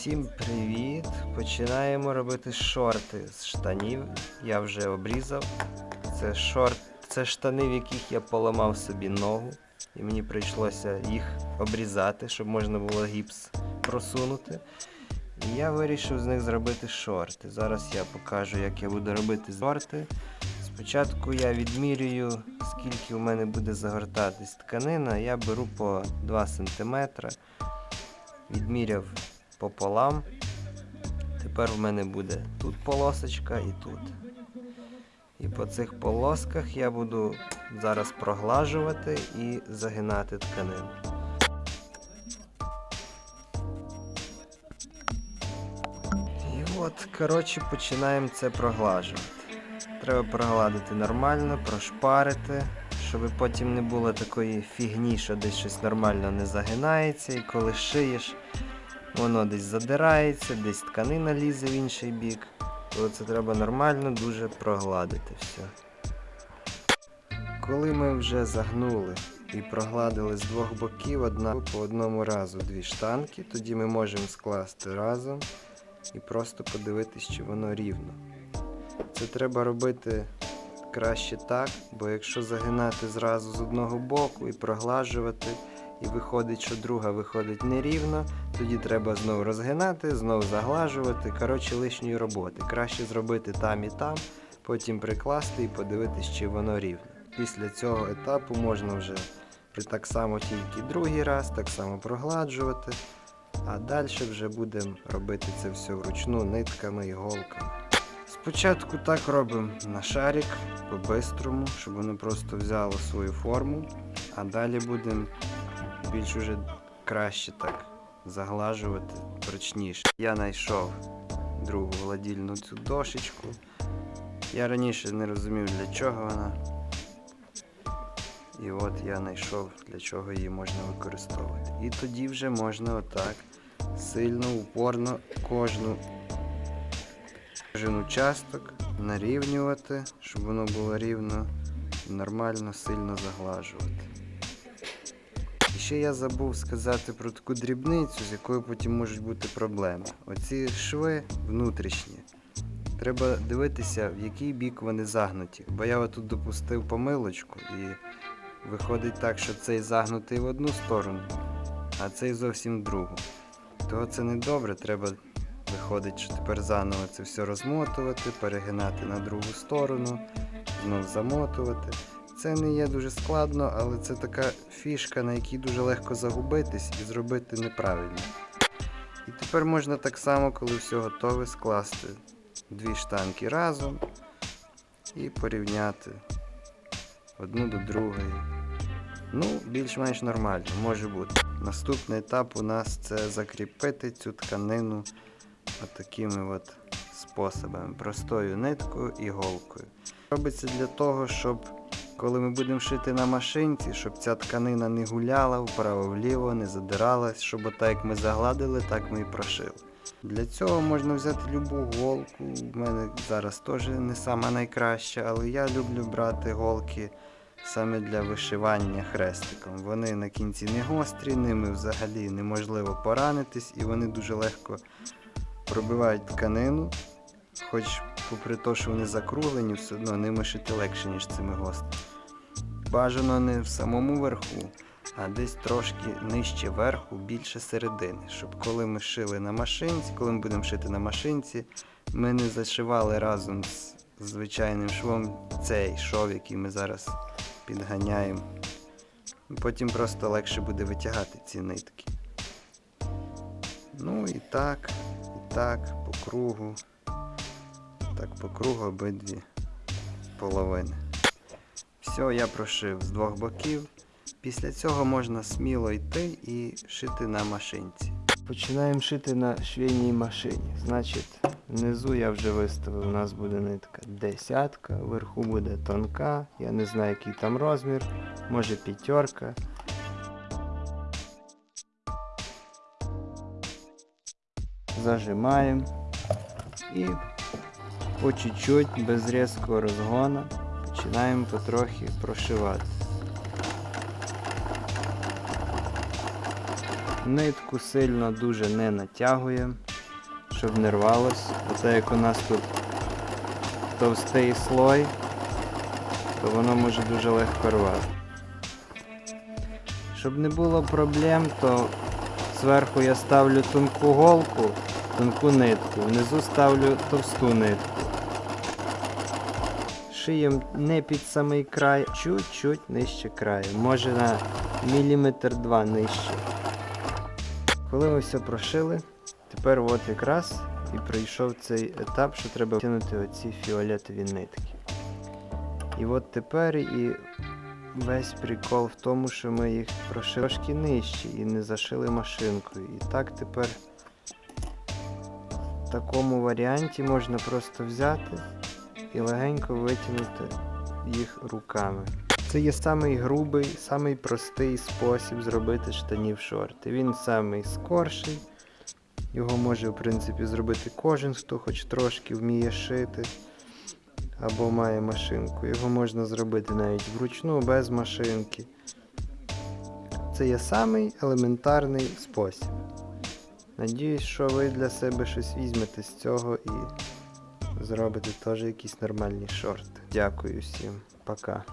Всім привіт! Починаємо робити шорти з штанів. Я вже обрізав. Це шорт, це штани, в яких я поламав собі ногу. І мені прийшлося їх обрізати, щоб можна було гіпс просунути. І я вирішив з них зробити шорти. Зараз я покажу, як я буду робити шорти. Спочатку я відмірюю, скільки у мене буде загортатись тканина. Я беру по 2 см. Відміряв пополам. Тепер в мене буде тут полосочка і тут. І по цих полосках я буду зараз проглажувати і загинати тканину. І от, коротше, починаємо це проглажувати. Треба прогладити нормально, прошпарити, щоб потім не було такої фігні, що десь щось нормально не загинається, і коли шиєш, воно десь задирається, десь тканина лізе в інший бік. То це треба нормально дуже прогладити все. Коли ми вже загнули і прогладили з двох боків одна по одному разу дві штанки, тоді ми можемо скласти разом і просто подивитись, чи воно рівно. Це треба робити краще так, бо якщо загинати зразу з одного боку і проглажувати, і виходить, що друга виходить нерівно, тоді треба знову розгинати, знову заглажувати. Коротше, лишньої роботи. Краще зробити там і там, потім прикласти і подивитись, чи воно рівно. Після цього етапу можна вже так само тільки другий раз, так само прогладжувати. А далі вже будемо робити це все вручну нитками і голками. Спочатку так робимо на шарик по-бистрому, щоб воно просто взяло свою форму, а далі будемо більш уже краще так заглажувати точніше. Я знайшов другу гладільну цю дошечку. Я раніше не розумів для чого вона. І от я знайшов для чого її можна використовувати. І тоді вже можна отак сильно, упорно кожну кожен участок нарівнювати, щоб воно було рівно, нормально, сильно заглажувати. Ще я забув сказати про таку дрібницю, з якою потім можуть бути проблеми. Оці шви внутрішні. Треба дивитися, в який бік вони загнуті. Бо я отут допустив помилочку і виходить так, що цей загнутий в одну сторону, а цей зовсім в другу. То це не добре, треба виходить, що тепер заново це все розмотувати, перегинати на другу сторону, знов замотувати. Це не є дуже складно, але це така фішка, на якій дуже легко загубитись і зробити неправильно. І тепер можна так само, коли все готове, скласти дві штанки разом і порівняти одну до другої. Ну, більш-менш нормально, може бути. Наступний етап у нас це закріпити цю тканину отакими от способами. Простою ниткою і голкою. Робиться для того, щоб коли ми будемо шити на машинці, щоб ця тканина не гуляла вправо-вліво, не задиралась, щоб отак як ми загладили, так ми і прошили. Для цього можна взяти любу голку. У мене зараз теж не сама найкраща, але я люблю брати голки саме для вишивання хрестиком. Вони на кінці не гострі, ними взагалі неможливо поранитись і вони дуже легко пробивають тканину. Хоч, попри те, що вони закруглені, все одно ними шити легше, ніж цими гострими. Бажано не в самому верху, а десь трошки нижче верху, більше середини. Щоб коли ми шили на машинці, коли ми будемо шити на машинці, ми не зашивали разом з звичайним швом цей шов, який ми зараз підганяємо. Потім просто легше буде витягати ці нитки. Ну і так, і так, по кругу. Так, по кругу обидві половини. Все, я прошив з двох боків. Після цього можна сміло йти і шити на машинці. Починаємо шити на швейній машині. Значить, внизу я вже виставив, у нас буде нитка десятка, вверху буде тонка, я не знаю, який там розмір, може п'ятерка. Зажимаємо і по чуть-чуть, без різкого розгону, починаємо потрохи прошивати. Нитку сильно дуже не натягуємо. щоб не рвалось. Оце як у нас тут товстий слой, то воно може дуже легко рвати. Щоб не було проблем, то зверху я ставлю тонку голку, тонку нитку, внизу ставлю товсту нитку. Шиєм не під самий край, чуть-чуть нижче краю, може на міліметр два нижче. Коли ми все прошили, тепер от якраз і прийшов цей етап, що треба втягнути оці фіолетові нитки. І от тепер і весь прикол в тому, що ми їх прошили трошки нижче і не зашили машинкою. І так тепер в такому варіанті можна просто взяти і легенько витягнути їх руками. Це є самий грубий, самий простий спосіб зробити штанів шорти. Він самий скорший. Його може, в принципі, зробити кожен, хто хоч трошки вміє шити або має машинку. Його можна зробити навіть вручну, без машинки. Це є самий елементарний спосіб. Надіюсь, що ви для себе щось візьмете з цього і зробите теж якісь нормальні шорти. Дякую всім. Пока.